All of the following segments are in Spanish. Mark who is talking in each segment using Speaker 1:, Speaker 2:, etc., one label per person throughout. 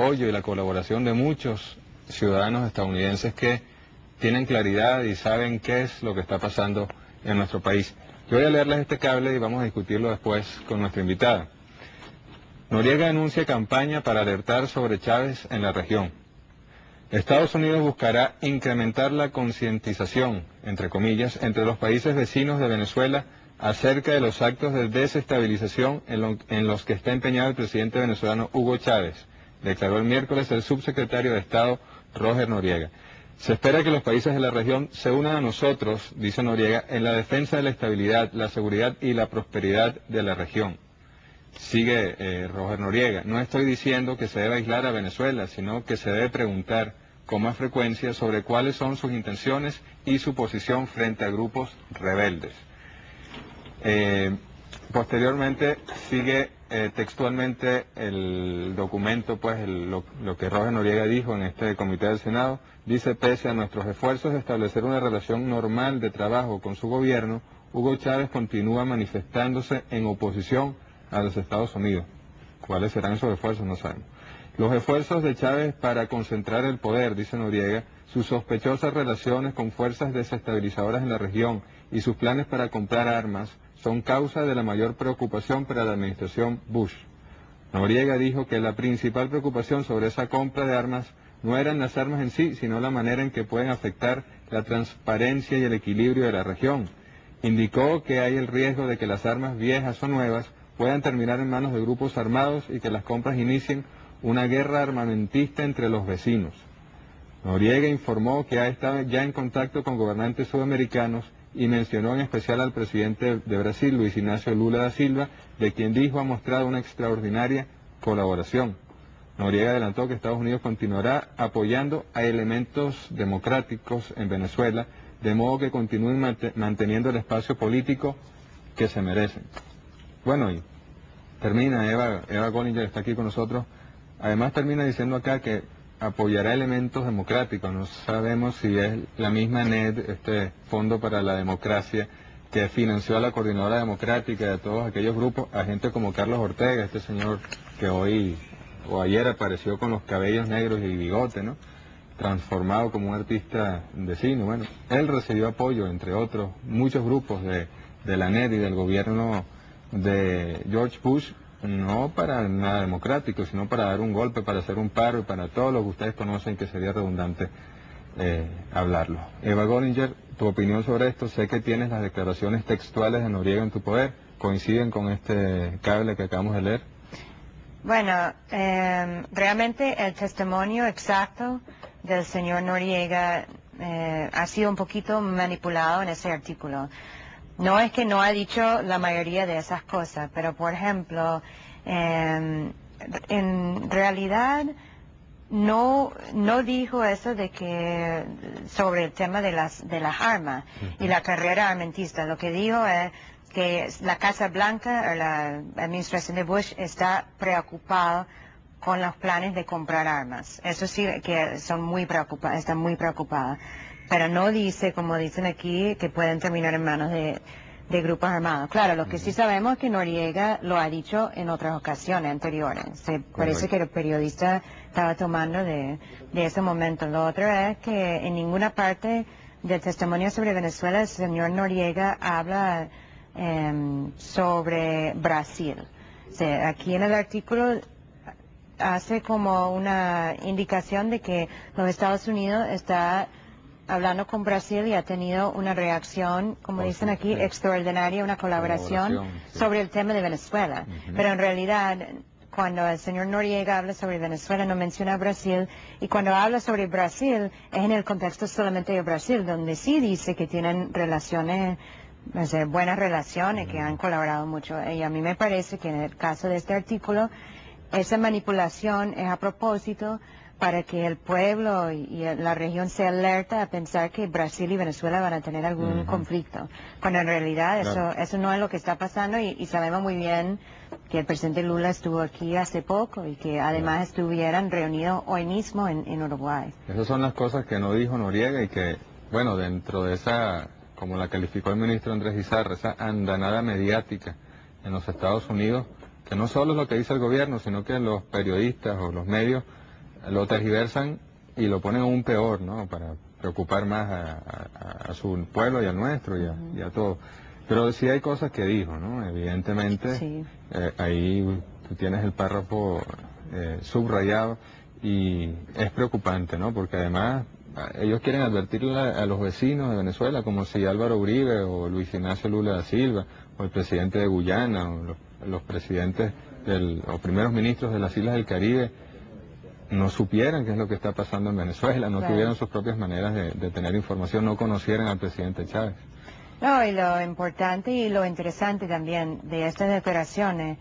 Speaker 1: apoyo y la colaboración de muchos ciudadanos estadounidenses que tienen claridad y saben qué es lo que está pasando en nuestro país. Yo voy a leerles este cable y vamos a discutirlo después con nuestra invitada. Noriega anuncia campaña para alertar sobre Chávez en la región. Estados Unidos buscará incrementar la concientización, entre comillas, entre los países vecinos de Venezuela acerca de los actos de desestabilización en, los que está empeñado el presidente venezolano Hugo Chávez, declaró el miércoles el subsecretario de Estado Roger Noriega. Se espera que los países de la región se unan a nosotros, dice Noriega, en la defensa de la estabilidad, la seguridad y la prosperidad de la región. Sigue eh, Roger Noriega, no estoy diciendo que se debe aislar a Venezuela, sino que se debe preguntar con más frecuencia sobre cuáles son sus intenciones y su posición frente a grupos rebeldes. Eh, posteriormente sigue eh, textualmente el documento, pues lo, que Roger Noriega dijo en este comité del Senado, dice, pese a nuestros esfuerzos de establecer una relación normal de trabajo con su gobierno, Hugo Chávez continúa manifestándose en oposición a los Estados Unidos. ¿Cuáles serán esos esfuerzos? No sabemos. Los esfuerzos de Chávez para concentrar el poder, dice Noriega, sus sospechosas relaciones con fuerzas desestabilizadoras en la región y sus planes para comprar armas son causa de la mayor preocupación para la administración Bush. Noriega dijo que la principal preocupación sobre esa compra de armas no eran las armas en sí, sino la manera en que pueden afectar la transparencia y el equilibrio de la región. Indicó que hay el riesgo de que las armas viejas o nuevas puedan terminar en manos de grupos armados y que las compras inicien una guerra armamentista entre los vecinos. Noriega informó que ha estado ya en contacto con gobernantes sudamericanos y mencionó en especial al presidente de Brasil, Luis Ignacio Lula da Silva, de quien dijo ha mostrado una extraordinaria colaboración. Noriega adelantó que Estados Unidos continuará apoyando a elementos democráticos en Venezuela, de modo que continúen manteniendo el espacio político que se merecen. Bueno, y termina Eva, Eva Gollinger está aquí con nosotros. Además termina diciendo acá que apoyará elementos democráticos. No sabemos si es la misma NED, este Fondo para la Democracia, que financió a la Coordinadora Democrática a todos aquellos grupos, a gente como Carlos Ortega, este señor que hoy o ayer apareció con los cabellos negros y bigote, ¿no? transformado como un artista de cine. Bueno, él recibió apoyo, entre otros, muchos grupos de, de la NED y del gobierno de George Bush no para nada democrático, sino para dar un golpe, para hacer un paro y para todo lo que ustedes conocen que sería redundante eh, hablarlo. Eva Gollinger, tu opinión sobre esto, sé que tienes las declaraciones textuales de Noriega en tu poder, ¿coinciden con este cable que acabamos de leer?
Speaker 2: Bueno, em, realmente el testimonio exacto del señor Noriega eh, ha sido un poquito manipulado en ese artículo. No es que no ha dicho la mayoría de esas cosas, pero por ejemplo, em, en realidad no no dijo eso de que sobre el tema de las de las armas y la carrera armentista. Lo que dijo es que la Casa Blanca o la administración de Bush está preocupada con los planes de comprar armas. Eso sí que son muy preocupados, están muy preocupados pero no dice, como dicen aquí, que pueden terminar en manos de, grupos armados. Claro, lo que sí sabemos es que Noriega lo ha dicho en otras ocasiones anteriores. Se parece que el periodista estaba tomando de, ese momento. Lo otro es que en ninguna parte del testimonio sobre Venezuela el señor Noriega habla em, sobre Brasil. aquí en el artículo hace como una indicación de que los Estados Unidos está hablando con Brasil y ha tenido una reacción, como dicen aquí, extraordinaria, una colaboración, sobre el tema de Venezuela. Pero en realidad, cuando el señor Noriega habla sobre Venezuela, no menciona Brasil, y cuando habla sobre Brasil, es en el contexto solamente de Brasil, donde sí dice que tienen relaciones, buenas relaciones, que han colaborado mucho. Y a mí me parece que en el caso de este artículo, esa manipulación es a propósito para que el pueblo y, la región se alerta a pensar que Brasil y Venezuela van a tener algún conflicto, cuando en realidad eso, eso no es lo que está pasando y, sabemos muy bien que el presidente Lula estuvo aquí hace poco y que además estuvieran reunidos hoy mismo en, Uruguay.
Speaker 1: Esas son las cosas que no dijo Noriega y que, bueno, dentro de esa, como la calificó el ministro Andrés Izarra, esa andanada mediática en los Estados Unidos, que no solo es lo que dice el gobierno, sino que los periodistas o los medios lo tergiversan y lo ponen aún peor, ¿no? Para preocupar más a, su pueblo y al nuestro y a, y a todo. Pero sí hay cosas que dijo, ¿no? Evidentemente, eh, ahí tú tienes el párrafo eh, subrayado y es preocupante, ¿no? Porque además ellos quieren advertirle a los vecinos de Venezuela como si Álvaro Uribe o Luis Ignacio Lula da Silva o el presidente de Guyana o los, presidentes del, o primeros ministros de las Islas del Caribe no supieran qué es lo que está pasando en Venezuela, no tuvieran sus propias maneras de, tener información, no conocieran al presidente Chávez.
Speaker 2: No, y lo importante y lo interesante también de estas declaraciones,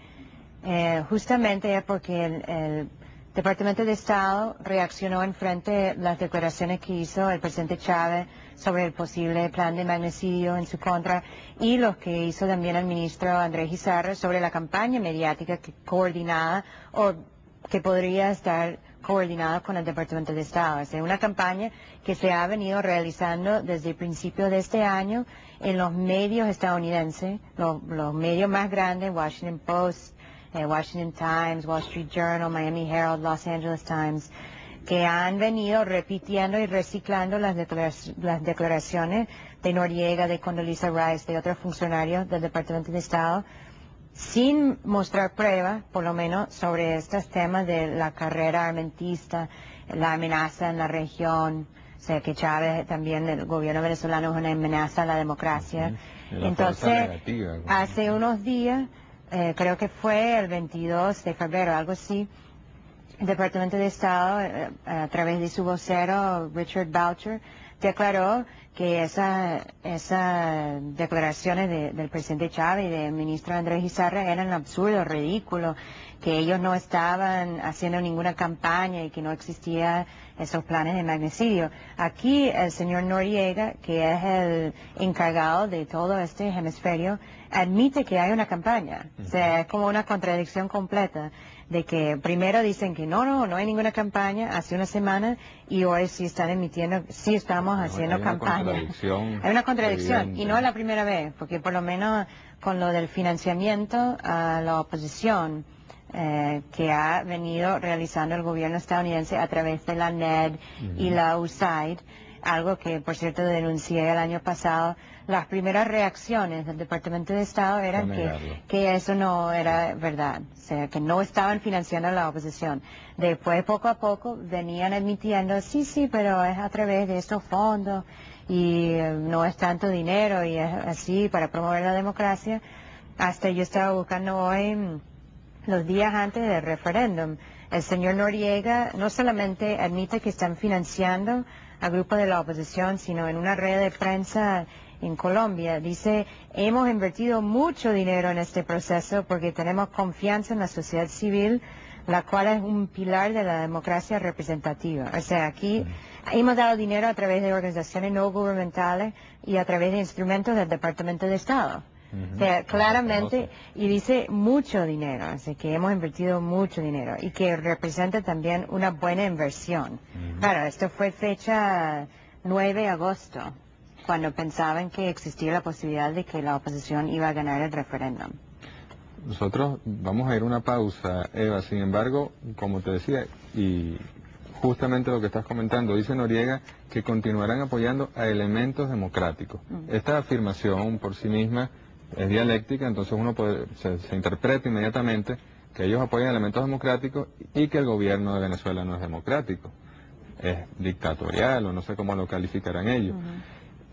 Speaker 2: eh, justamente es porque el Departamento de Estado reaccionó en frente a las declaraciones que hizo el presidente Chávez sobre el posible plan de magnicidio en su contra y lo que hizo también el ministro Andrés Gizarra sobre la campaña mediática que coordinada o que podría estar coordinada con el Departamento de Estado. Es una campaña que se ha venido realizando desde el principio de este año en los medios estadounidenses, los, medios más grandes, Washington Post, eh, Washington Times, Wall Street Journal, Miami Herald, Los Angeles Times, que han venido repitiendo y reciclando las, declaraciones de Noriega, de Condoleezza Rice, de otros funcionarios del Departamento de Estado, sin mostrar pruebas, por lo menos, sobre estos temas de la carrera armentista, la amenaza en la región, o sea, que Chávez también, el gobierno venezolano es una amenaza a la democracia. Entonces, hace unos días eh, creo que fue el 22 de febrero, algo así, el Departamento de Estado, eh, a través de su vocero, Richard Boucher, declaró que esas esa declaraciones del presidente Chávez y del ministro Andrés Izarra eran absurdos, ridículos, que ellos no estaban haciendo ninguna campaña y que no existían esos planes de magnicidio. Aquí el señor Noriega, que es el encargado de todo este hemisferio, admite que hay una campaña. O sea, es como una contradicción completa de que primero dicen que no, no, no hay ninguna campaña hace una semana y hoy sí están emitiendo, sí estamos haciendo campaña. Hay una contradicción y no es la primera vez, porque por lo menos con lo del financiamiento a la oposición eh, que ha venido realizando el gobierno estadounidense a través de la NED y la USAID, algo que por cierto denuncié el año pasado, las primeras reacciones del Departamento de Estado eran que, que, eso no era verdad, o sea, que no estaban financiando a la oposición. Después, poco a poco, venían admitiendo, sí, sí, pero es a través de estos fondos y eh, no es tanto dinero y es así para promover la democracia. Hasta yo estaba buscando hoy, mm, los días antes del referéndum, el señor Noriega no solamente admite que están financiando a grupos de la oposición, sino en una red de prensa en Colombia. Dice, hemos invertido mucho dinero en este proceso porque tenemos confianza en la sociedad civil, la cual es un pilar de la democracia representativa. O sea, aquí hemos dado dinero a través de organizaciones no gubernamentales y a través de instrumentos del Departamento de Estado. O sea, claramente, y dice mucho dinero, así que hemos invertido mucho dinero y que representa también una buena inversión. Claro, esto fue fecha 9 de agosto cuando pensaban que existía la posibilidad de que la oposición iba a ganar el referéndum.
Speaker 1: Nosotros vamos a ir a una pausa, Eva. Sin embargo, como te decía, y justamente lo que estás comentando, dice Noriega que continuarán apoyando a elementos democráticos. Esta afirmación por sí misma es dialéctica, entonces uno se, se, interpreta inmediatamente que ellos apoyan elementos democráticos y que el gobierno de Venezuela no es democrático, es dictatorial o no sé cómo lo calificarán ellos.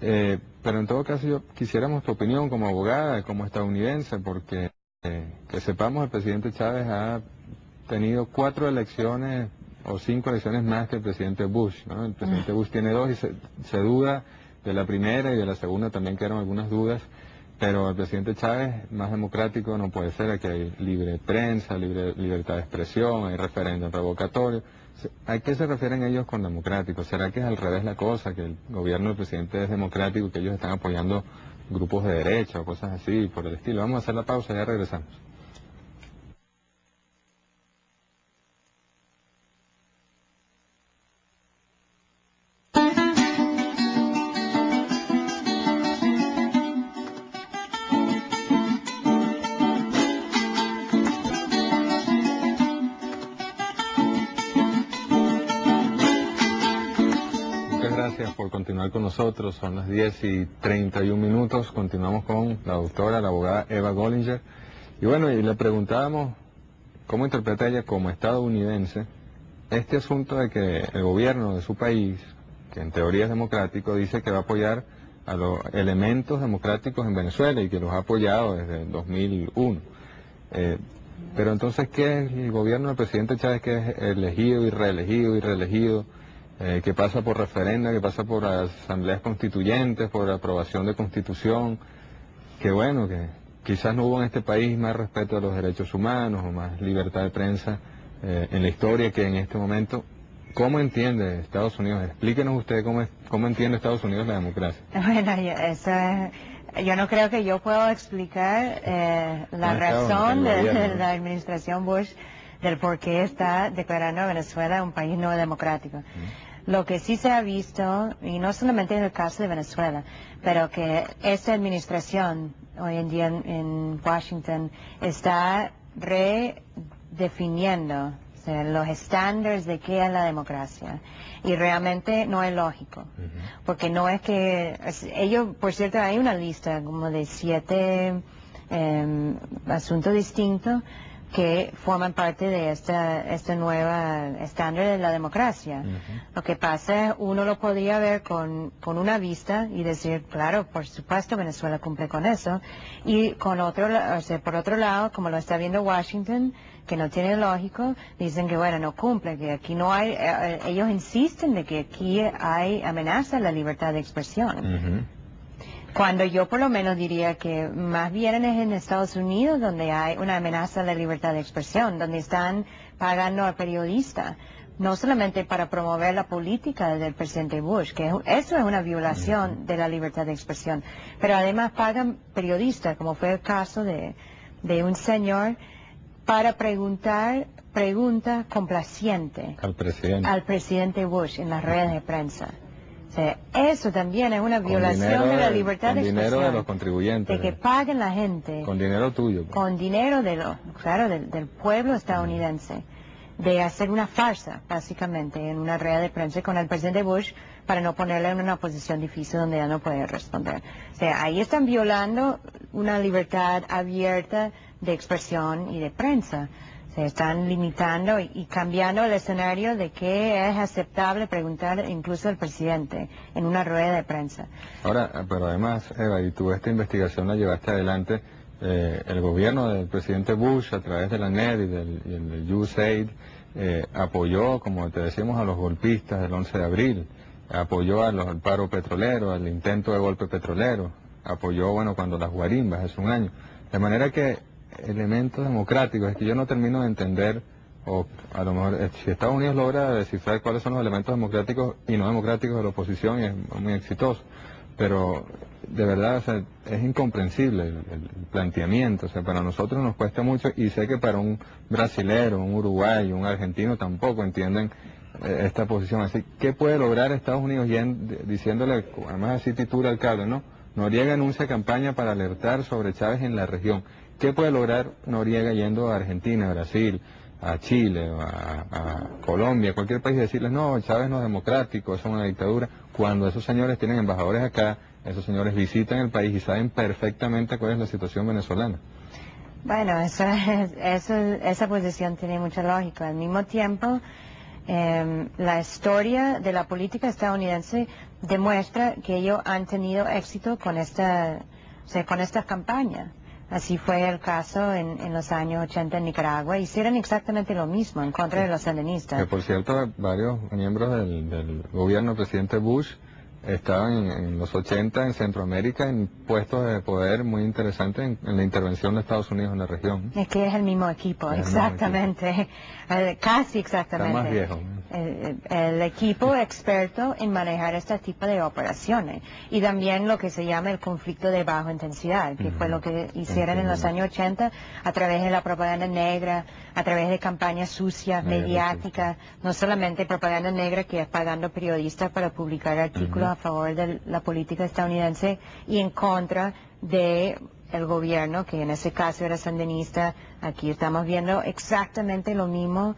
Speaker 1: Eh, pero en todo caso yo quisiéramos tu opinión como abogada, como estadounidense, porque eh, que sepamos el presidente Chávez ha tenido cuatro elecciones o cinco elecciones más que el presidente Bush. ¿no? El presidente Bush tiene dos y se, duda de la primera y de la segunda también quedaron algunas dudas. Pero el presidente Chávez, más democrático no puede ser, aquí hay libre prensa, libre, libertad de expresión, hay referéndum revocatorio. ¿A qué se refieren ellos con democrático? ¿Será que es al revés la cosa, que el gobierno del presidente es democrático, que ellos están apoyando grupos de derecha o cosas así por el estilo? Vamos a hacer la pausa y ya regresamos. Gracias por continuar con nosotros. Son las 10 y 31 minutos. Continuamos con la doctora, la abogada Eva Gollinger. Y bueno, y le preguntábamos cómo interpreta ella como estadounidense este asunto de que el gobierno de su país, que en teoría es democrático, dice que va a apoyar a los elementos democráticos en Venezuela y que los ha apoyado desde el 2001. Eh, pero entonces, ¿qué es el gobierno del presidente Chávez que es elegido y reelegido y reelegido? Eh, que pasa por referenda, que pasa por asambleas constituyentes, por aprobación de constitución, que bueno, que quizás no hubo en este país más respeto a los derechos humanos o más libertad de prensa eh, en la historia que en este momento. ¿Cómo entiende Estados Unidos? Explíquenos usted cómo, cómo entiende Estados Unidos la democracia.
Speaker 2: Bueno, eso yo no creo que yo pueda explicar eh, la razón de, la administración Bush del por qué está declarando a Venezuela un país no democrático. Lo que sí se ha visto, y no solamente en el caso de Venezuela, pero que esta administración hoy en día en, Washington está redefiniendo los estándares de qué es la democracia. Y realmente no es lógico. Porque no es que... ellos, por cierto, hay una lista como de siete em, asuntos distintos que forman parte de esta, esta nueva estándar de la democracia. Lo que pasa es, uno lo podría ver con, con una vista y decir, claro, por supuesto Venezuela cumple con eso, y con otro, o sea, por otro lado, como lo está viendo Washington, que no tiene lógico, dicen que bueno, no cumple, que aquí no hay, eh, eh, ellos insisten de que aquí hay amenaza a la libertad de expresión. Cuando yo por lo menos diría que más bien es en Estados Unidos donde hay una amenaza a la libertad de expresión, donde están pagando a periodistas, no solamente para promover la política del presidente Bush, que eso es una violación de la libertad de expresión, pero además pagan periodistas, como fue el caso de, de un señor, para preguntar preguntas complacientes
Speaker 1: al presidente.
Speaker 2: al presidente Bush en las redes de prensa eso también es una violación de la libertad de expresión.
Speaker 1: Con dinero de los contribuyentes.
Speaker 2: De que paguen la gente.
Speaker 1: Con dinero tuyo. Pues.
Speaker 2: Con dinero de lo, claro, del, pueblo estadounidense. De hacer una farsa, básicamente, en una red de prensa con el presidente Bush para no ponerle en una posición difícil donde ya no puede responder. O sea, ahí están violando una libertad abierta de expresión y de prensa se están limitando y, cambiando el escenario de qué es aceptable preguntar incluso al presidente en una rueda de prensa.
Speaker 1: Ahora, pero además, Eva, y tú esta investigación la llevaste adelante, eh, el gobierno del presidente Bush a través de la NED y del, USAID eh, apoyó, como te decíamos, a los golpistas del 11 de abril, apoyó a los, al paro petrolero, al intento de golpe petrolero, apoyó, bueno, cuando las guarimbas hace un año. De manera que elementos democráticos. Es que yo no termino de entender, o a lo mejor eh, si Estados Unidos logra descifrar cuáles son los elementos democráticos y no democráticos de la oposición, es muy exitoso. Pero de verdad es incomprensible el, planteamiento. O sea, para nosotros nos cuesta mucho y sé que para un brasilero, un uruguayo, un argentino tampoco entienden eh, esta posición. Así, ¿qué puede lograr Estados Unidos diciéndole, además así titula el cable, ¿no? Noriega anuncia campaña para alertar sobre Chávez en la región. ¿Qué puede lograr Noriega yendo a Argentina, a Brasil, a Chile, a, a Colombia, cualquier país, decirles, no, Chávez no es democrático, es una dictadura, cuando esos señores tienen embajadores acá, esos señores visitan el país y saben perfectamente cuál es la situación venezolana?
Speaker 2: Bueno, esa posición tiene mucha lógica. Al mismo tiempo, em, la historia de la política estadounidense demuestra que ellos han tenido éxito con esta, con esta campaña. Así fue el caso en, los años 80 en Nicaragua. Hicieron exactamente lo mismo en contra de los sandinistas.
Speaker 1: Que por cierto, varios miembros del, del gobierno del presidente Bush estaban en, los 80 en Centroamérica en puestos de poder muy interesantes en, la intervención de Estados Unidos en la región.
Speaker 2: Es que es el mismo equipo, exactamente, eh, casi exactamente.
Speaker 1: Está más viejo.
Speaker 2: El, equipo experto en manejar este tipo de operaciones y también lo que se llama el conflicto de baja intensidad, que fue lo que hicieron en los años 80 a través de la propaganda negra, a través de campañas sucias, mediáticas, no solamente propaganda negra que es pagando periodistas para publicar artículos a favor de la política estadounidense y en contra de el gobierno, que en ese caso era sandinista. Aquí estamos viendo exactamente lo mismo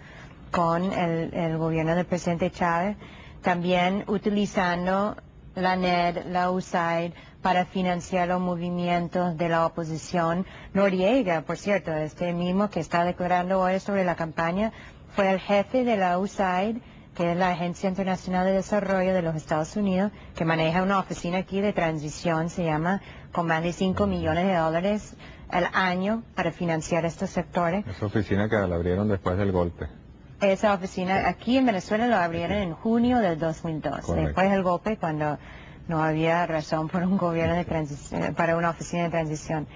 Speaker 2: con el, gobierno del presidente Chávez. también utilizando la NED, la USAID, para financiar los movimientos de la oposición. Noriega, por cierto, este mismo que está declarando hoy sobre la campaña, fue el jefe de la USAID, que es la Agencia Internacional de Desarrollo de los Estados Unidos, que maneja una oficina aquí de transición, se llama, con más de 5 millones de dólares al año para financiar estos sectores.
Speaker 1: Esa oficina que la abrieron después del golpe.
Speaker 2: Esa oficina aquí en Venezuela la abrieron en junio del 2002, después del golpe cuando no había razón por un gobierno de transición, para una oficina de transición.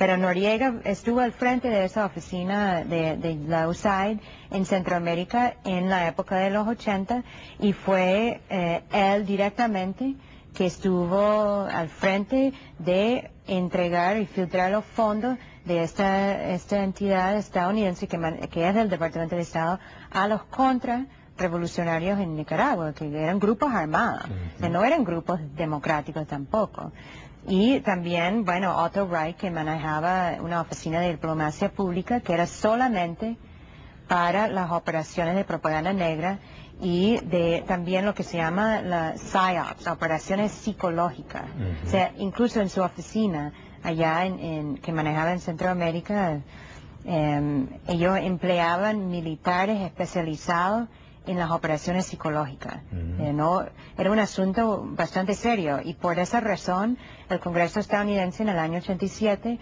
Speaker 2: Pero Noriega estuvo al frente de esa oficina de, la USAID en Centroamérica en la época de los 80 y fue eh, él directamente que estuvo al frente de entregar y filtrar los fondos de esta, esta entidad estadounidense que, que es del Departamento de Estado a los contra revolucionarios en Nicaragua, que eran grupos armados, no eran grupos democráticos tampoco. Y también, bueno, Otto Reich, que manejaba una oficina de diplomacia pública que era solamente para las operaciones de propaganda negra y de también lo que se llama la PSYOPs, operaciones psicológicas. O sea, incluso en su oficina, allá en, que manejaba en Centroamérica, em, ellos empleaban militares especializados en las operaciones psicológicas. Eh, no, era un asunto bastante serio y por esa razón el Congreso estadounidense en el año 87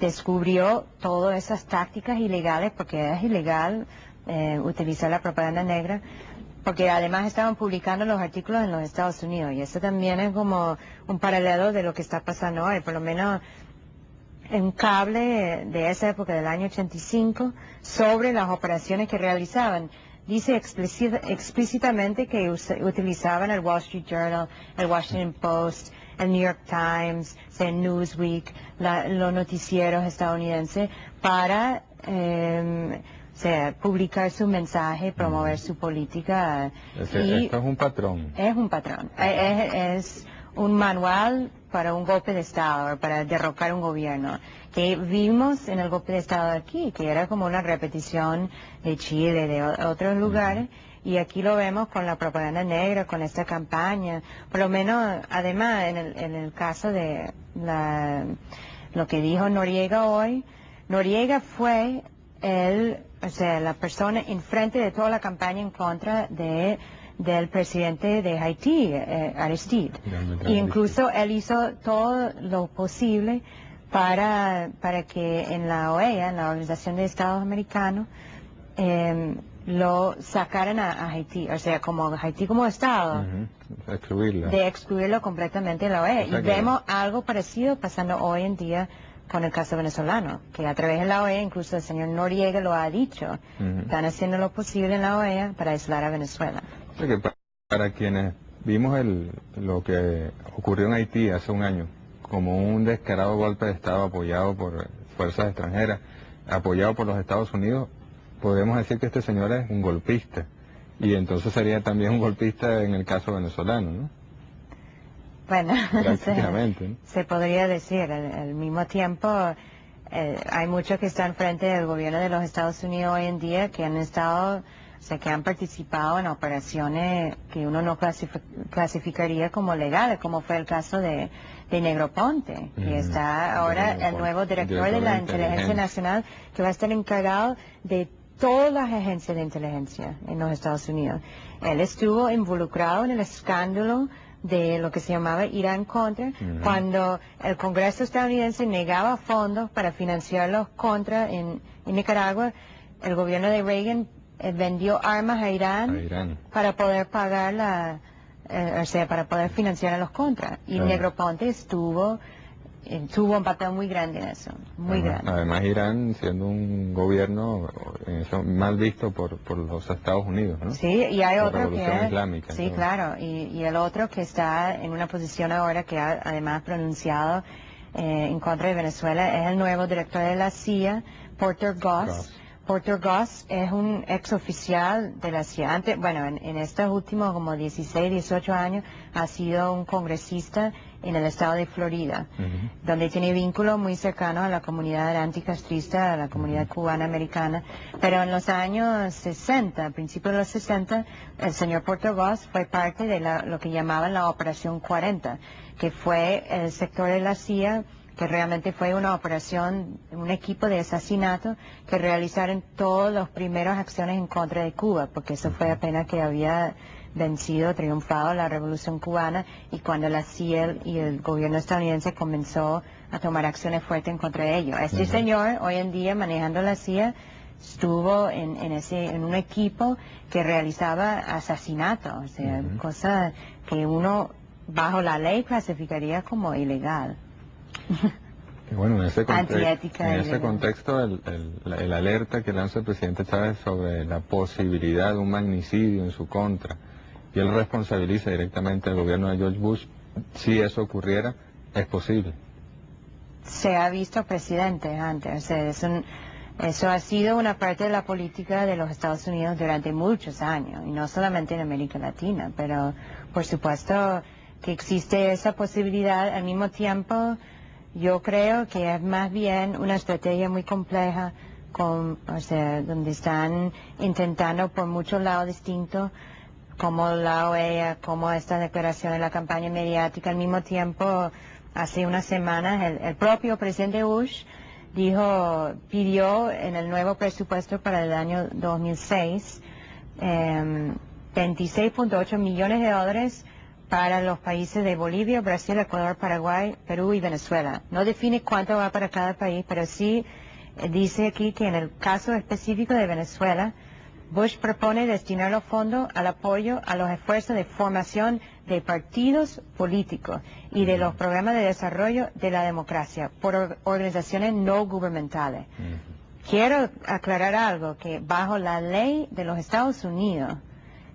Speaker 2: descubrió todas esas tácticas ilegales, porque es ilegal eh, utilizar la propaganda negra, porque además estaban publicando los artículos en los Estados Unidos. Y eso también es como un paralelo de lo que está pasando hoy, por lo menos un cable de esa época del año 85 sobre las operaciones que realizaban dice explícitamente que utilizaban el Wall Street Journal, el Washington Post, el New York Times, el Newsweek, los noticieros estadounidenses para em, publicar su mensaje, promover su política.
Speaker 1: esto es un patrón.
Speaker 2: Es un patrón. es un manual para un golpe de Estado, para derrocar un gobierno, que vimos en el golpe de Estado aquí, que era como una repetición de Chile, de otros lugares, y aquí lo vemos con la propaganda negra, con esta campaña, por lo menos, además, en el, en el caso de la, lo que dijo Noriega hoy, Noriega fue el, o sea, la persona enfrente de toda la campaña en contra de del presidente de Haití, eh, Aristide. Y incluso él hizo todo lo posible para, para que en la OEA, en la Organización de Estados Americanos, em, lo sacaran a, Haití, o sea, como Haití como Estado, de excluirlo completamente de la OEA. y vemos algo parecido pasando hoy en día con el caso venezolano, que a través de la OEA, incluso el señor Noriega lo ha dicho, están haciendo lo posible en la OEA para aislar a Venezuela
Speaker 1: para quienes vimos el, lo que ocurrió en Haití hace un año, como un descarado golpe de Estado apoyado por fuerzas extranjeras, apoyado por los Estados Unidos, podemos decir que este señor es un golpista. Y entonces sería también un golpista en el caso venezolano, ¿no?
Speaker 2: Bueno, se, podría decir. Al, mismo tiempo, eh, hay muchos que están frente del gobierno de los Estados Unidos hoy en día que han estado o sea, que han participado en operaciones que uno no clasificaría como legales, como fue el caso de, de Negroponte, que está ahora el nuevo director, de la Inteligencia. Nacional, que va a estar encargado de todas las agencias de inteligencia en los Estados Unidos. Él estuvo involucrado en el escándalo de lo que se llamaba Irán Contra, cuando el Congreso estadounidense negaba fondos para financiar los contra en Nicaragua, el gobierno de Reagan eh, vendió armas a Irán, para poder pagar la, eh, o sea, para poder financiar a los contras. Y Negroponte estuvo, eh, tuvo un papel muy grande en eso, muy grande.
Speaker 1: Además Irán siendo un gobierno mal visto por, por los Estados Unidos, ¿no?
Speaker 2: Sí, y hay otro que Islámica, sí, claro, y, y, el otro que está en una posición ahora que ha además pronunciado en contra de Venezuela es el nuevo director de la CIA, Porter Goss Porter Goss es un ex oficial de la CIA. Antes, bueno, en, estos últimos como 16, 18 años ha sido un congresista en el estado de Florida, donde tiene vínculos muy cercanos a la comunidad anticastrista, a la comunidad cubana-americana. Pero en los años 60, principios de los 60, el señor Porter Goss fue parte de lo que llamaban la Operación 40, que fue el sector de la CIA que realmente fue una operación, un equipo de asesinato que realizaron todas las primeras acciones en contra de Cuba, porque eso fue apenas que había vencido, triunfado la revolución cubana y cuando la CIA y el gobierno estadounidense comenzó a tomar acciones fuertes en contra de ellos. Este señor, hoy en día, manejando la CIA, estuvo en, ese, en un equipo que realizaba asesinatos, o sea, cosas que uno bajo la ley clasificaría como ilegal.
Speaker 1: Bueno, en ese, contexto, el, alerta que lanza el presidente Chávez sobre la posibilidad de un magnicidio en su contra, y él responsabiliza directamente al gobierno de George Bush, si eso ocurriera, es posible.
Speaker 2: Se ha visto presidente antes, eso ha sido una parte de la política de los Estados Unidos durante muchos años, y no solamente en América Latina, pero por supuesto que existe esa posibilidad al mismo tiempo yo creo que es más bien una estrategia muy compleja, con, o sea, donde están intentando por muchos lados distintos, como la OEA, como esta declaración de la campaña mediática, al mismo tiempo, hace unas semanas, el, propio presidente Bush dijo, pidió en el nuevo presupuesto para el año 2006 26.8 em, millones de dólares para los países de Bolivia, Brasil, Ecuador, Paraguay, Perú y Venezuela. No define cuánto va para cada país, pero sí eh, dice aquí que en el caso específico de Venezuela, Bush propone destinar los fondos al apoyo a los esfuerzos de formación de partidos políticos y de los programas de desarrollo de la democracia por organizaciones no gubernamentales. Quiero aclarar algo, que bajo la ley de los Estados Unidos,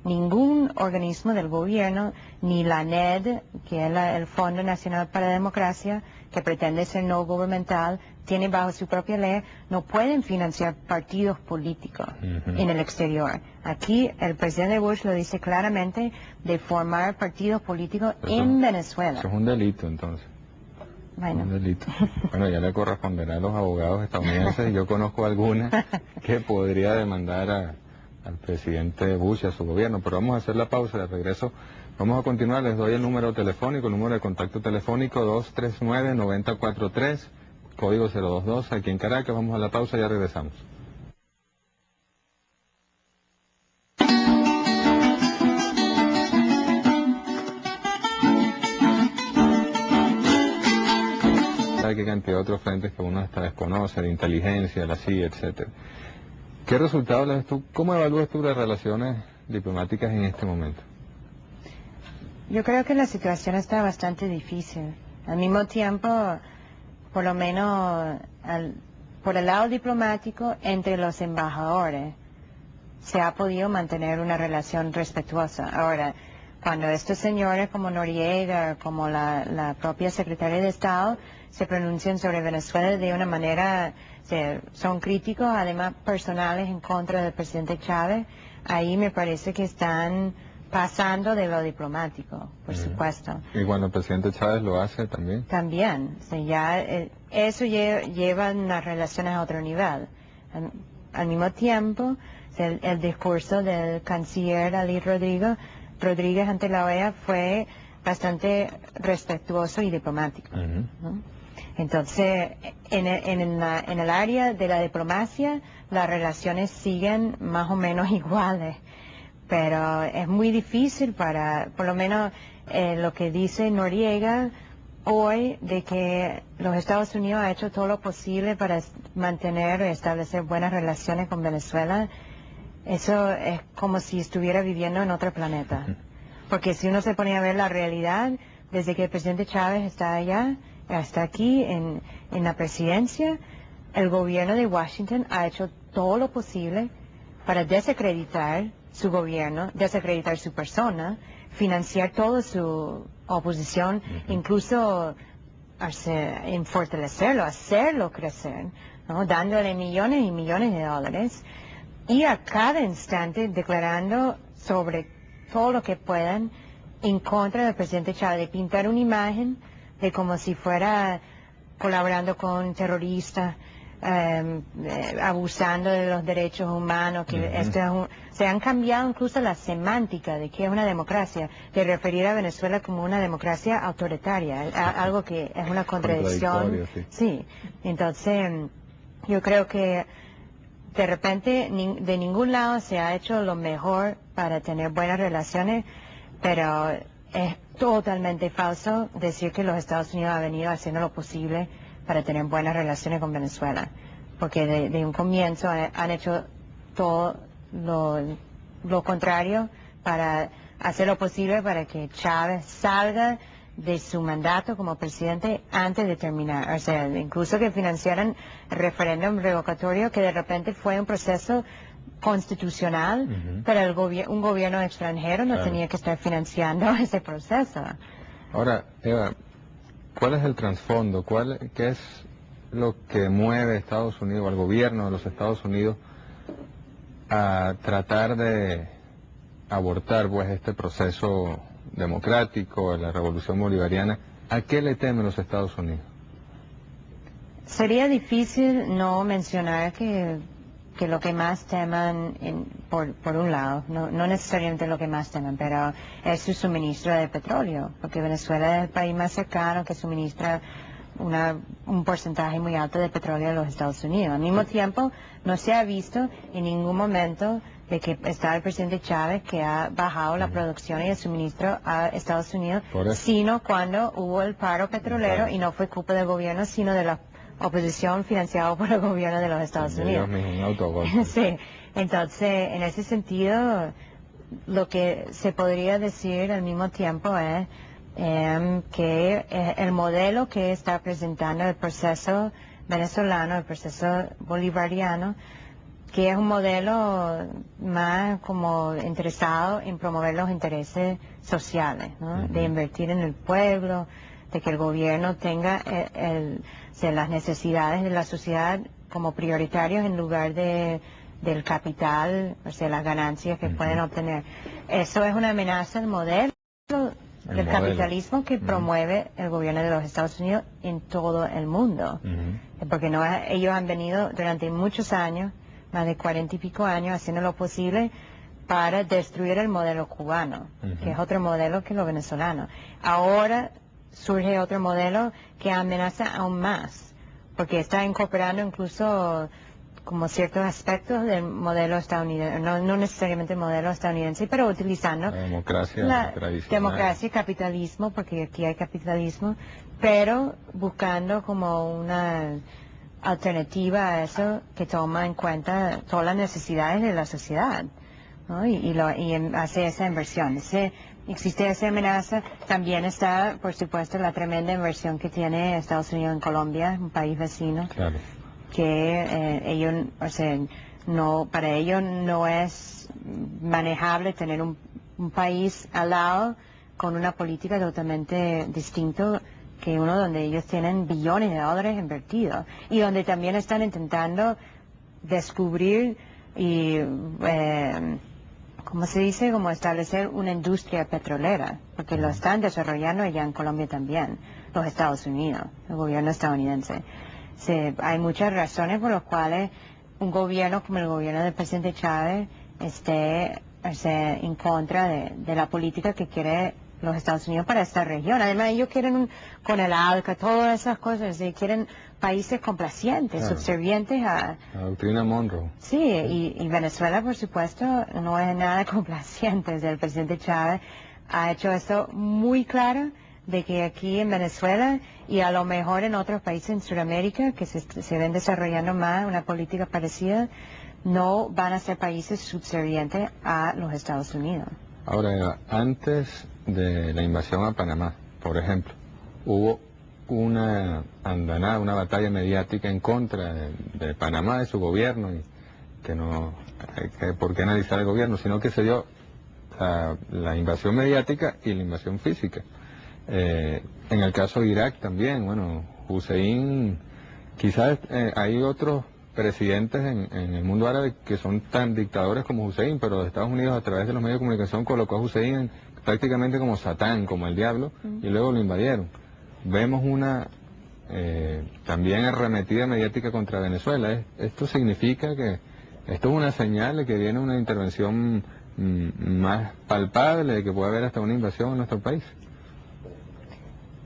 Speaker 2: ningún organismo del gobierno, ni la NED, que es el Fondo Nacional para la Democracia, que pretende ser no gubernamental, tiene bajo su propia ley, no pueden financiar partidos políticos en el exterior. Aquí el presidente Bush lo dice claramente de formar partidos políticos en Venezuela.
Speaker 1: Eso es un delito entonces.
Speaker 2: Bueno.
Speaker 1: Un delito. Bueno, ya le corresponderá a los abogados estadounidenses. Yo conozco alguna que podría demandar a, al presidente Bush y a su gobierno. Pero vamos a hacer la pausa de regreso. Vamos a continuar. Les doy el número telefónico, el número de contacto telefónico 239-9043, código 022, aquí en Caracas. Vamos a la pausa y ya regresamos. Hay cantidad otros frentes que uno hasta de inteligencia, la CIA, etcétera. ¿Qué resultados le tú? ¿Cómo evalúas tú las relaciones diplomáticas en este momento?
Speaker 2: Yo creo que la situación está bastante difícil. Al mismo tiempo, por lo menos por el lado diplomático, entre los embajadores, se ha podido mantener una relación respetuosa. Ahora, cuando estos señores como Noriega, como la, la propia secretaria de Estado, se pronuncian sobre Venezuela de una manera son críticos, además personales en contra del presidente Chávez, ahí me parece que están pasando de lo diplomático, por supuesto.
Speaker 1: ¿Y cuando el presidente Chávez lo hace también?
Speaker 2: También, ya eh, eso lleva, las relaciones a otro nivel. Al, mismo tiempo, el, discurso del canciller Ali Rodrigo, Rodríguez ante la OEA fue bastante respetuoso y diplomático. Entonces, en, el área de la diplomacia, las relaciones siguen más o menos iguales, pero es muy difícil para, por lo menos eh, lo que dice Noriega hoy, de que los Estados Unidos ha hecho todo lo posible para mantener y establecer buenas relaciones con Venezuela, eso es como si estuviera viviendo en otro planeta. Porque si uno se pone a ver la realidad, desde que el presidente Chávez está allá, hasta aquí en, la presidencia, el gobierno de Washington ha hecho todo lo posible para desacreditar su gobierno, desacreditar su persona, financiar toda su oposición, incluso en fortalecerlo, hacerlo crecer, ¿no? dándole millones y millones de dólares y a cada instante declarando sobre todo lo que puedan en contra del presidente Chávez, de pintar una imagen de como si fuera colaborando con terroristas, em, eh, abusando de los derechos humanos, que se han cambiado incluso la semántica de qué es una democracia, de referir a Venezuela como una democracia autoritaria, algo que es una contradicción. Sí. entonces yo creo que de repente de ningún lado se ha hecho lo mejor para tener buenas relaciones, pero es totalmente falso decir que los Estados Unidos han venido haciendo lo posible para tener buenas relaciones con Venezuela, porque de, un comienzo han, hecho todo lo, contrario para hacer lo posible para que Chávez salga de su mandato como presidente antes de terminar. O sea, incluso que financiaran el referéndum revocatorio, que de repente fue un proceso constitucional, pero el un gobierno extranjero no tenía que estar financiando ese proceso.
Speaker 1: Ahora, Eva, ¿cuál es el trasfondo? ¿Cuál, ¿Qué es lo que mueve a Estados Unidos, al gobierno de los Estados Unidos, a tratar de abortar pues este proceso democrático, la revolución bolivariana? ¿A qué le temen los Estados Unidos?
Speaker 2: Sería difícil no mencionar que que lo que más teman, por, por, un lado, no, no, necesariamente lo que más teman, pero es su suministro de petróleo, porque Venezuela es el país más cercano que suministra una, un porcentaje muy alto de petróleo a los Estados Unidos. Al mismo tiempo, no se ha visto en ningún momento de que está el presidente Chávez que ha bajado la producción y el suministro a Estados Unidos, sino cuando hubo el paro petrolero y no fue culpa del gobierno, sino de la oposición financiado por el gobierno de los Estados Unidos. sí, entonces en ese sentido lo que se podría decir al mismo tiempo es em, que eh, el modelo que está presentando el proceso venezolano, el proceso bolivariano, que es un modelo más como interesado en promover los intereses sociales, de invertir en el pueblo, de que el gobierno tenga eh, las necesidades de la sociedad como prioritarios en lugar de del capital, o sea, las ganancias que pueden obtener. Eso es una amenaza al modelo del capitalismo que promueve el gobierno de los Estados Unidos en todo el mundo. Porque no, ellos han venido durante muchos años, más de cuarenta y pico años, haciendo lo posible para destruir el modelo cubano, que es otro modelo que lo venezolano. Ahora surge otro modelo que amenaza aún más, porque está incorporando incluso como ciertos aspectos del modelo estadounidense, no, necesariamente el modelo estadounidense, pero utilizando
Speaker 1: la democracia,
Speaker 2: democracia y capitalismo, porque aquí hay capitalismo, pero buscando como una alternativa a eso que toma en cuenta todas las necesidades de la sociedad y, lo, y hace esa inversión. Ese existe esa amenaza. También está, por supuesto, la tremenda inversión que tiene Estados Unidos en Colombia, un país vecino, que eh, ellos, o sea, no, para ellos no es manejable tener un, país al lado con una política totalmente distinta que uno donde ellos tienen billones de dólares invertidos y donde también están intentando descubrir y eh, como se dice, como establecer una industria petrolera, porque lo están desarrollando allá en Colombia también, los Estados Unidos, el gobierno estadounidense. hay muchas razones por las cuales un gobierno como el gobierno del presidente Chávez esté, en contra de la política que quiere los Estados Unidos para esta región. Además, ellos quieren con el ALCA, todas esas cosas, y quieren países complacientes, subservientes a...
Speaker 1: La doctrina Monroe.
Speaker 2: Sí, y, Venezuela, por supuesto, no es nada complaciente. el presidente Chávez ha hecho esto muy claro de que aquí en Venezuela y a lo mejor en otros países en Sudamérica que se, se ven desarrollando más una política parecida, no van a ser países subservientes a los Estados Unidos.
Speaker 1: Ahora, antes de la invasión a Panamá, por ejemplo, hubo una andanada, una batalla mediática en contra de, Panamá, de su gobierno, y que no hay que por qué analizar el gobierno, sino que se dio la, invasión mediática y la invasión física. Eh, en el caso de Irak también, bueno, Hussein, quizás eh, hay otros presidentes en, el mundo árabe que son tan dictadores como Hussein, pero Estados Unidos a través de los medios de comunicación colocó a Hussein prácticamente como Satán, como el diablo, y luego lo invadieron. Vemos una eh, también arremetida mediática contra Venezuela. Esto significa que esto es una señal de que viene una intervención mm, más palpable, de que puede haber hasta una invasión en nuestro país.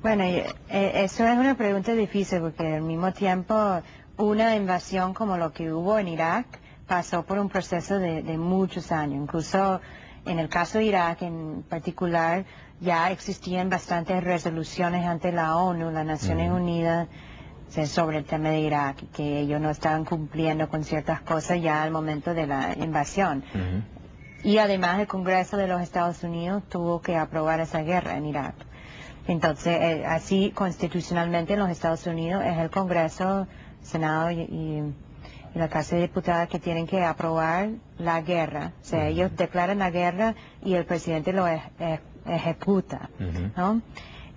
Speaker 2: Bueno, eh, eso es una pregunta difícil porque al mismo tiempo una invasión como lo que hubo en Irak pasó por un proceso de, muchos años. Incluso en el caso de Irak en particular ya existían bastantes resoluciones ante la ONU, las Naciones Unidas, sobre el tema de Irak, que ellos no estaban cumpliendo con ciertas cosas ya al momento de la invasión. Y además el Congreso de los Estados Unidos tuvo que aprobar esa guerra en Irak. Entonces, eh, así constitucionalmente en los Estados Unidos es el Congreso Senado y, la Casa de Diputados que tienen que aprobar la guerra. O sea, ellos declaran la guerra y el presidente lo ejecuta.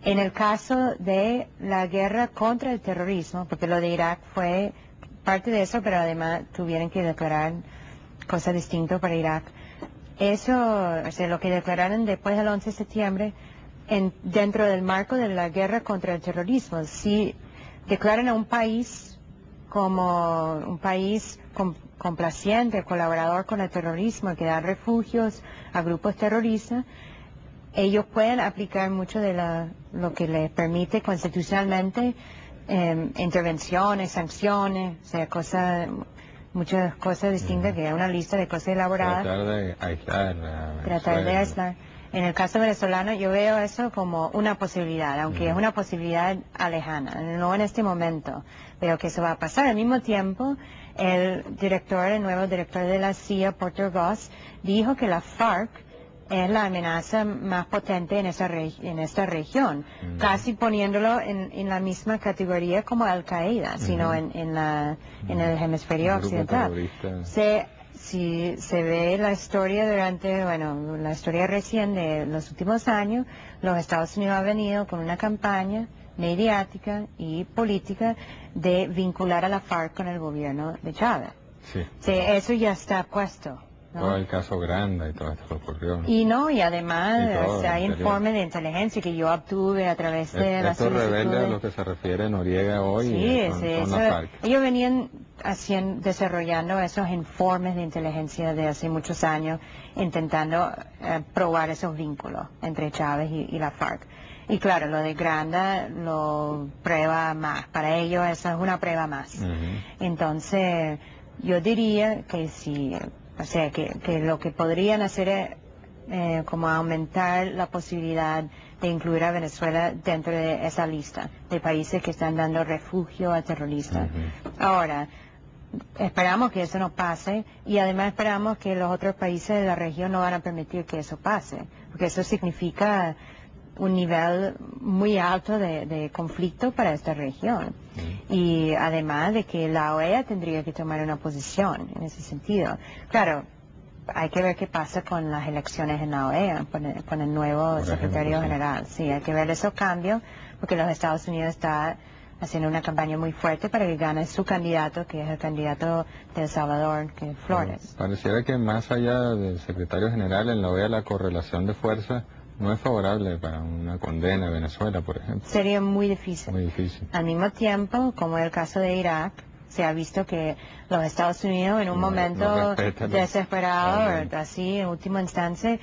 Speaker 2: En el caso de la guerra contra el terrorismo, porque lo de Irak fue parte de eso, pero además tuvieron que declarar cosas distintas para Irak. Eso, o sea, lo que declararon después del 11 de septiembre, en, dentro del marco de la guerra contra el terrorismo, si declaran a un país como un país complaciente, colaborador con el terrorismo, que da refugios a grupos terroristas, ellos pueden aplicar mucho de lo que les permite constitucionalmente em, intervenciones, sanciones, o sea, cosas, muchas cosas distintas, que hay una lista de cosas elaboradas.
Speaker 1: Tratar de aislar.
Speaker 2: Tratar de aislar. En el caso venezolano yo veo eso como una posibilidad, aunque es una posibilidad alejana, no en este momento, pero que eso va a pasar. Al mismo tiempo, el director, el nuevo director de la CIA, Porter Goss, dijo que la FARC es la amenaza más potente en, esa en esta región, casi poniéndolo en, la misma categoría como Al-Qaeda, sino en, la, en el hemisferio occidental. Se si se ve la historia durante, bueno, la historia recién de los últimos años, los Estados Unidos han venido con una campaña mediática y política de vincular a la FARC con el gobierno de Chávez.
Speaker 1: Sí.
Speaker 2: eso ya está puesto.
Speaker 1: Todo el caso Granda y todo esto ocurrió.
Speaker 2: Y no, y además hay informes de inteligencia que yo obtuve a través de
Speaker 1: las Esto revela a lo que se refiere Noriega hoy
Speaker 2: sí, sí, Ellos venían haciendo, desarrollando esos informes de inteligencia de hace muchos años, intentando eh, probar esos vínculos entre Chávez y, la FARC. Y claro, lo de Granda lo prueba más. Para ellos esa es una prueba más. Entonces, yo diría que si o sea, que, lo que podrían hacer es eh, como aumentar la posibilidad de incluir a Venezuela dentro de esa lista de países que están dando refugio a terroristas. Ahora, esperamos que eso no pase y además esperamos que los otros países de la región no van a permitir que eso pase, porque eso significa un nivel muy alto de, conflicto para esta región. Y además de que la OEA tendría que tomar una posición en ese sentido. Claro, hay que ver qué pasa con las elecciones en la OEA, con el, nuevo secretario general. Sí, hay que ver esos cambios, porque los Estados Unidos está haciendo una campaña muy fuerte para que gane su candidato, que es el candidato de El Salvador, que es Flores.
Speaker 1: pareciera que más allá del secretario general en la OEA la correlación de fuerza no es favorable para una condena a Venezuela, por ejemplo.
Speaker 2: Sería muy difícil.
Speaker 1: Muy difícil.
Speaker 2: Al mismo tiempo, como en el caso de Irak, se ha visto que los Estados Unidos en un momento desesperado, así en última instancia,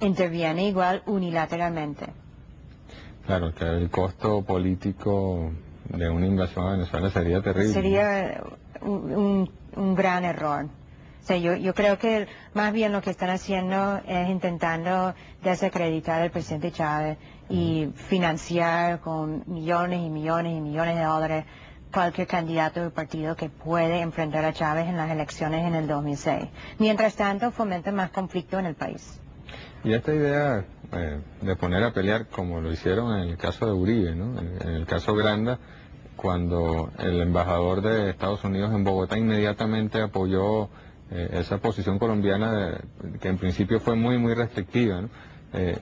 Speaker 2: interviene igual unilateralmente.
Speaker 1: Claro, que el costo político de una invasión a Venezuela sería terrible.
Speaker 2: Sería un gran error yo, yo creo que más bien lo que están haciendo es intentando desacreditar al presidente Chávez y financiar con millones y millones y millones de dólares cualquier candidato del partido que puede enfrentar a Chávez en las elecciones en el 2006. Mientras tanto, fomenta más conflicto en el país.
Speaker 1: Y esta idea eh, de poner a pelear, como lo hicieron en el caso de Uribe, ¿no? en, en el caso Granda, cuando el embajador de Estados Unidos en Bogotá inmediatamente apoyó eh, esa posición colombiana que en principio fue muy, muy restrictiva. Eh,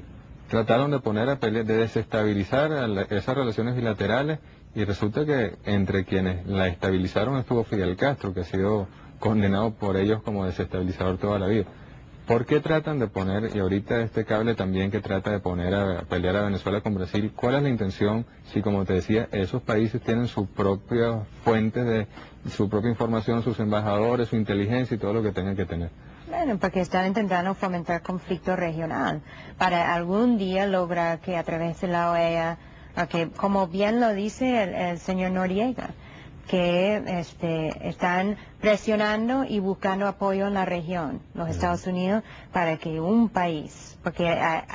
Speaker 1: trataron de poner a pelear, de desestabilizar esas relaciones bilaterales y resulta que entre quienes la estabilizaron estuvo Fidel Castro, que ha sido condenado por ellos como desestabilizador toda la vida. ¿Por qué tratan de poner, y ahorita este cable también que trata de poner a, pelear a Venezuela con Brasil, cuál es la intención si, como te decía, esos países tienen sus propias fuentes de su propia información, sus embajadores, su inteligencia y todo lo que tengan que tener?
Speaker 2: Bueno, porque están intentando fomentar conflicto regional para algún día lograr que a través de la OEA, que como bien lo dice el señor Noriega, que este, están presionando y buscando apoyo en la región, los Estados Unidos, para que un país, porque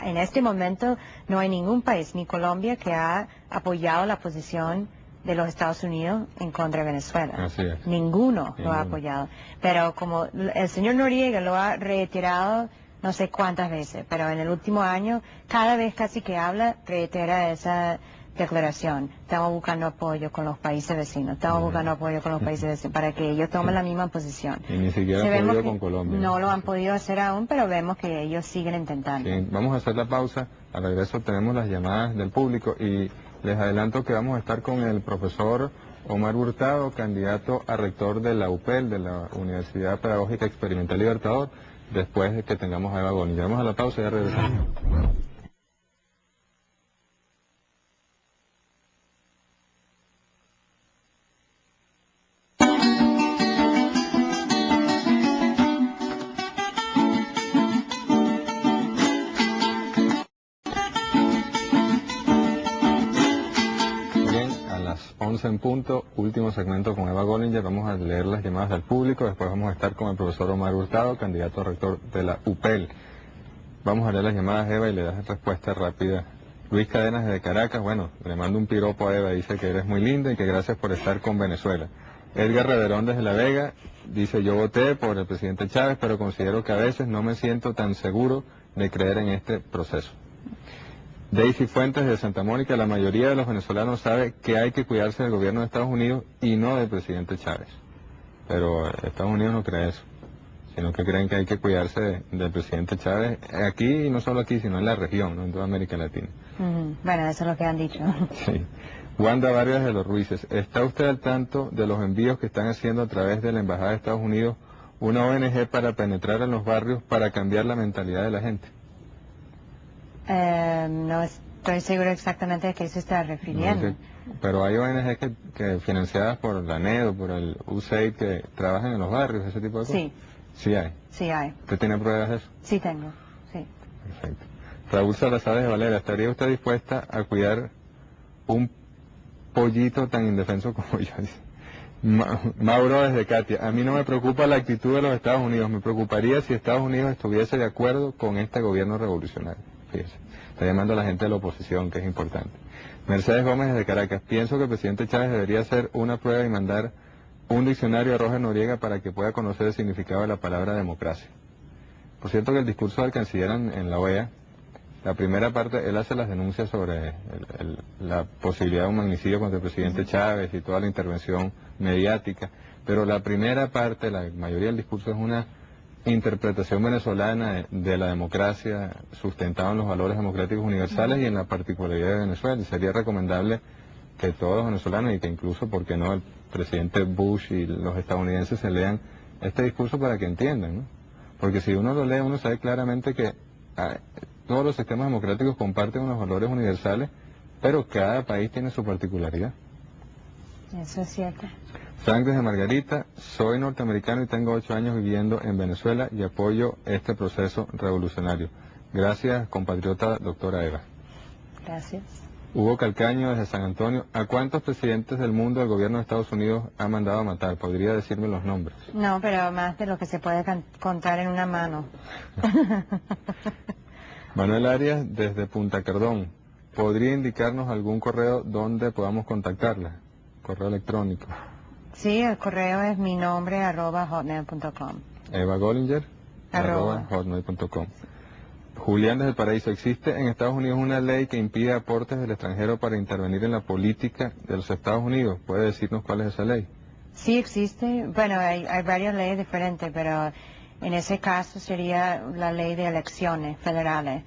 Speaker 2: en este momento no hay ningún país, ni Colombia, que ha apoyado la posición de los Estados Unidos en contra de Venezuela. Ninguno lo ha apoyado. Pero como el señor Noriega lo ha reiterado no sé cuántas veces, pero en el último año, cada vez casi que habla, reitera esa declaración. Estamos buscando apoyo con los países vecinos. Estamos buscando apoyo con los países vecinos para que ellos tomen la misma posición.
Speaker 1: Y ni siquiera han podido con Colombia.
Speaker 2: No lo han podido hacer aún, pero vemos que ellos siguen intentando.
Speaker 1: vamos a hacer la pausa. Al regreso tenemos las llamadas del público y les adelanto que vamos a estar con el profesor Omar Hurtado, candidato a rector de la UPEL, de la Universidad Pedagógica Experimental Libertador, después de que tengamos a Eva Goni. Vamos a la pausa y ya regresamos. Segmento con Eva Gollinger, vamos a leer las llamadas del público, después vamos a estar con el profesor Omar Hurtado, candidato a rector de la UPEL. Vamos a leer las llamadas Eva y le das respuesta rápida. Luis Cadenas de Caracas, bueno, le mando un piropo a Eva, dice que eres muy linda y que gracias por estar con Venezuela. Edgar Reverón desde La Vega dice yo voté por el presidente Chávez, pero considero que a veces no me siento tan seguro de creer en este proceso. Daisy Fuentes de Santa Mónica, la mayoría de los venezolanos sabe que hay que cuidarse del gobierno de Estados Unidos y no del presidente Chávez. Pero Estados Unidos no cree eso, sino que creen que hay que cuidarse del presidente Chávez aquí y no solo aquí, sino en la región, en toda América Latina.
Speaker 2: Bueno, eso es lo que han dicho.
Speaker 1: Sí. Wanda Vargas de los Ruices, ¿está usted al tanto de los envíos que están haciendo a través de la Embajada de Estados Unidos una ONG para penetrar en los barrios para cambiar la mentalidad de la gente?
Speaker 2: Eh, no estoy seguro exactamente a qué se está refiriendo.
Speaker 1: pero hay ONG que, financiadas por la NED o por el USAID que trabajan en los barrios, ese tipo de cosas.
Speaker 2: Sí.
Speaker 1: Sí hay.
Speaker 2: Sí hay.
Speaker 1: ¿Usted tiene pruebas de eso?
Speaker 2: Sí tengo, sí.
Speaker 1: Perfecto. Raúl Salazar de Valera, ¿estaría usted dispuesta a cuidar un pollito tan indefenso como yo? Mauro desde Katia, a mí no me preocupa la actitud de los Estados Unidos, me preocuparía si Estados Unidos estuviese de acuerdo con este gobierno revolucionario. Está llamando a la gente de la oposición, que es importante. Mercedes Gómez de Caracas. Pienso que el presidente Chávez debería hacer una prueba y mandar un diccionario a Roger Noriega para que pueda conocer el significado de la palabra democracia. Por cierto que el discurso del canciller en, la OEA, la primera parte, él hace las denuncias sobre la posibilidad de un magnicidio contra el presidente Chávez y toda la intervención mediática, pero la primera parte, la mayoría del discurso es una interpretación venezolana de la democracia sustentada en los valores democráticos universales y en la particularidad de Venezuela. Sería recomendable que todos los venezolanos y que incluso, porque no?, el presidente Bush y los estadounidenses se lean este discurso para que entiendan, ¿no? Porque si uno lo lee, uno sabe claramente que ah, todos los sistemas democráticos comparten unos valores universales, pero cada país tiene su particularidad.
Speaker 2: Eso es cierto.
Speaker 1: Frank de Margarita, soy norteamericano y tengo ocho años viviendo en Venezuela y apoyo este proceso revolucionario. Gracias, compatriota doctora Eva.
Speaker 2: Gracias.
Speaker 1: Hugo Calcaño desde San Antonio. ¿A cuántos presidentes del mundo del gobierno de Estados Unidos ha mandado a matar? ¿Podría decirme los nombres?
Speaker 2: No, pero más de lo que se puede contar en una mano.
Speaker 1: Manuel Arias desde Punta Cardón. ¿Podría indicarnos algún correo donde podamos contactarla? Correo electrónico.
Speaker 2: Sí, el correo es mi nombre arroba hotmail.com.
Speaker 1: Eva Gollinger arroba, hotmail.com. Julián desde el Paraíso, ¿existe en Estados Unidos una ley que impide aportes del extranjero para intervenir en la política de los Estados Unidos? ¿Puede decirnos cuál es esa ley?
Speaker 2: Sí existe, bueno, hay, hay varias leyes diferentes, pero en ese caso sería la ley de elecciones federales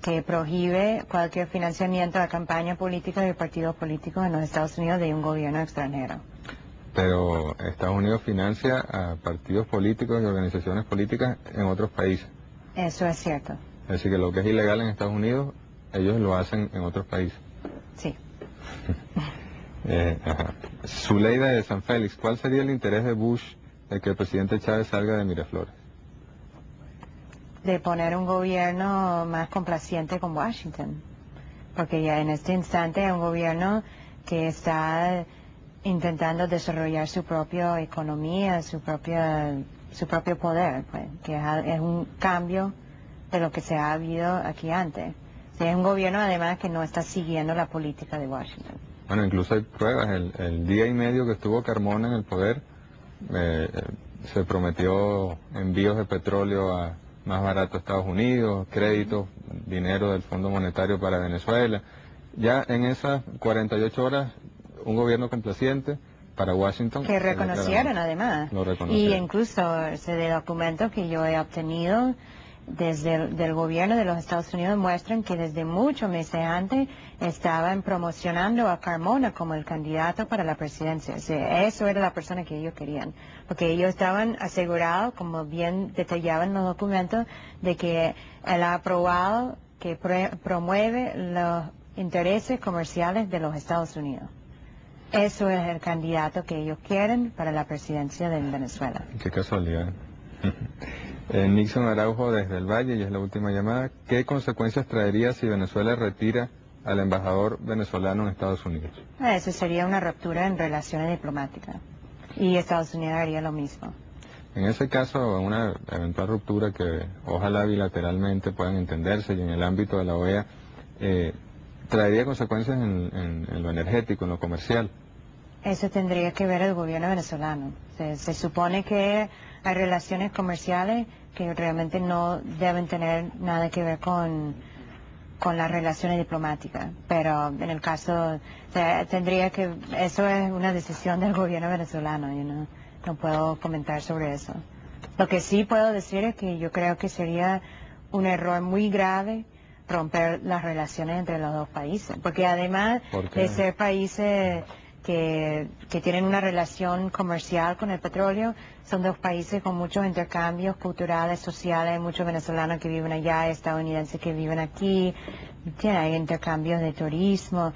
Speaker 2: que prohíbe cualquier financiamiento a campaña política de partidos políticos en los Estados Unidos de un gobierno extranjero.
Speaker 1: Pero Estados Unidos financia a partidos políticos y organizaciones políticas en otros países.
Speaker 2: Eso es cierto.
Speaker 1: Decir, que lo que es ilegal en Estados Unidos, ellos lo hacen en otros países.
Speaker 2: Sí.
Speaker 1: eh, Zuleida de San Félix, ¿cuál sería el interés de Bush de que el presidente Chávez salga de Miraflores?
Speaker 2: De poner un gobierno más complaciente con Washington. Porque ya en este instante es un gobierno que está intentando desarrollar su propia economía, su propia su propio poder, pues, que es, un cambio de lo que se ha habido aquí antes. es un gobierno además que no está siguiendo la política de Washington.
Speaker 1: Bueno, incluso hay pruebas. El, día y medio que estuvo Carmona en el poder, eh, se prometió envíos de petróleo a más barato a Estados Unidos, créditos, dinero del Fondo Monetario para Venezuela. Ya en esas 48 horas, un gobierno complaciente, para Washington.
Speaker 2: Que reconocieron además. Y incluso ese documento que yo he obtenido desde el del gobierno de los Estados Unidos muestran que desde muchos meses antes estaban promocionando a Carmona como el candidato para la presidencia. eso era la persona que ellos querían. Porque ellos estaban asegurados, como bien detallaban los documentos, de que él ha aprobado que promueve los intereses comerciales de los Estados Unidos. Eso es el candidato que ellos quieren para la presidencia de Venezuela.
Speaker 1: Qué casualidad. Eh, Nixon Araujo desde el Valle, y es la última llamada. ¿Qué consecuencias traería si Venezuela retira al embajador venezolano en Estados Unidos?
Speaker 2: Ah, eso sería una ruptura en relaciones diplomáticas. Y Estados Unidos haría lo mismo.
Speaker 1: En ese caso, una eventual ruptura que ojalá bilateralmente puedan entenderse y en el ámbito de la OEA, eh, traería consecuencias en, lo energético, en lo comercial.
Speaker 2: Eso tendría que ver el gobierno venezolano. Se, supone que hay relaciones comerciales que realmente no deben tener nada que ver con, con las relaciones diplomáticas. Pero en el caso, tendría que, eso es una decisión del gobierno venezolano. Yo no, no puedo comentar sobre eso. Lo que sí puedo decir es que yo creo que sería un error muy grave romper las relaciones entre los dos países. Porque además de ser países que, que, tienen una relación comercial con el petróleo, son dos países con muchos intercambios culturales, sociales, muchos venezolanos que viven allá, estadounidenses que viven aquí, hay intercambios de turismo,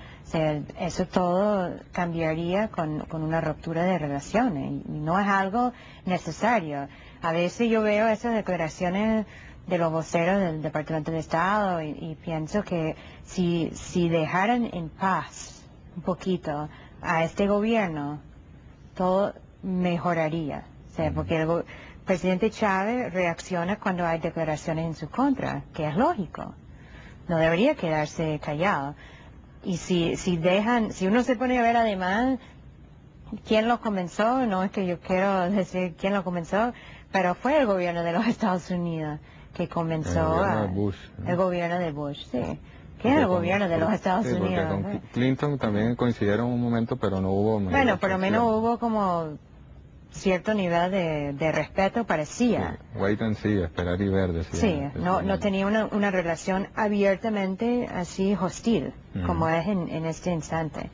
Speaker 2: eso todo cambiaría con, con una ruptura de relaciones y no es algo necesario. A veces yo veo esas declaraciones de los voceros del Departamento de Estado y, pienso que si, si dejaran en paz un poquito a este gobierno, todo mejoraría. porque el presidente Chávez reacciona cuando hay declaraciones en su contra, que es lógico. No debería quedarse callado. Y si, si dejan, si uno se pone a ver además quién lo comenzó, no es que yo quiero decir quién lo comenzó, pero fue el gobierno de los Estados Unidos que comenzó el gobierno de Bush, sí. Que es el gobierno de los Estados Unidos.
Speaker 1: Clinton también coincidieron un momento, pero no hubo...
Speaker 2: Bueno, por lo menos hubo como cierto nivel de, respeto, parecía.
Speaker 1: wait and see, esperar y ver, decía.
Speaker 2: Sí, no, no tenía una, una relación abiertamente así hostil, como es en, en este instante.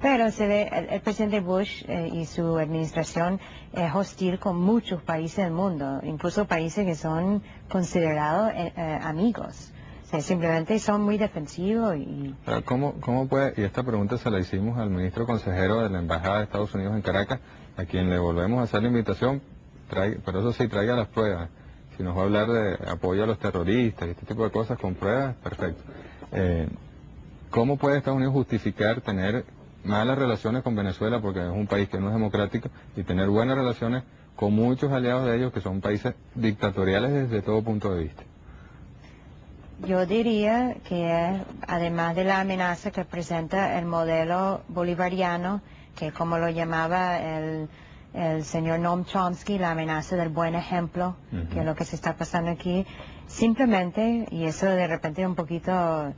Speaker 2: Pero se ve, el, presidente Bush eh, y su administración es hostil con muchos países del mundo, incluso países que son considerados eh, eh, amigos. simplemente son muy defensivos y...
Speaker 1: ¿Cómo, ¿Cómo puede, y esta pregunta se la hicimos al ministro consejero de la Embajada de Estados Unidos en Caracas, a quien le volvemos a hacer la invitación, pero eso sí, traiga las pruebas. Si nos va a hablar de apoyo a los terroristas y este tipo de cosas con pruebas, perfecto. ¿Cómo puede Estados Unidos justificar tener malas relaciones con Venezuela porque es un país que no es democrático y tener buenas relaciones con muchos aliados de ellos que son países dictatoriales desde todo punto de vista.
Speaker 2: Yo diría que además de la amenaza que presenta el modelo bolivariano, que como lo llamaba el, señor Noam Chomsky, la amenaza del buen ejemplo, que es lo que se está pasando aquí, simplemente, y eso de repente un poquito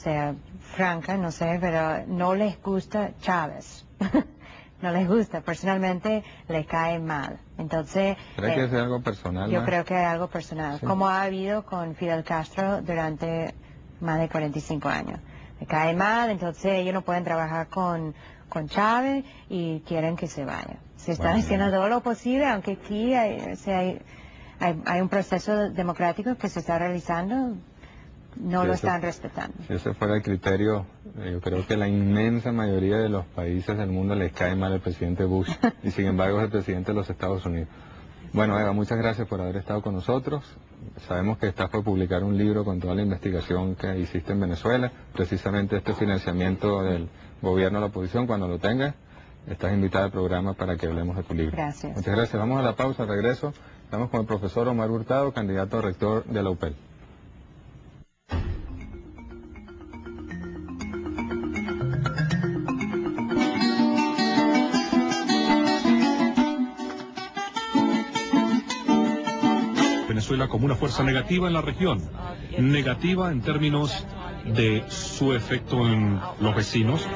Speaker 2: sea franca, no sé, pero no les gusta Chávez. no les gusta, personalmente le cae mal. Entonces...
Speaker 1: ¿Cree que eh, es algo personal?
Speaker 2: Yo creo que es algo personal, como ha habido con Fidel Castro durante más de 45 años. Me cae mal, entonces ellos no pueden trabajar con, con Chávez y quieren que se vaya. Se están haciendo todo lo posible, aunque aquí hay, hay, un proceso democrático que se está realizando, no lo están respetando.
Speaker 1: Si ese fuera el criterio, eh, yo creo que la inmensa mayoría de los países del mundo les cae mal el presidente Bush y sin embargo es el presidente de los Estados Unidos. Bueno, Eva, muchas gracias por haber estado con nosotros. Sabemos que estás por publicar un libro con toda la investigación que hiciste en Venezuela, precisamente este financiamiento del gobierno a la oposición, cuando lo tengas, estás invitada al programa para que hablemos de tu libro.
Speaker 2: Gracias.
Speaker 1: Muchas gracias. Vamos a la pausa, regreso. Estamos con el profesor Omar Hurtado, candidato a rector de la UPEL.
Speaker 3: Como una fuerza negativa en la región. Negativa en términos de su efecto en los vecinos,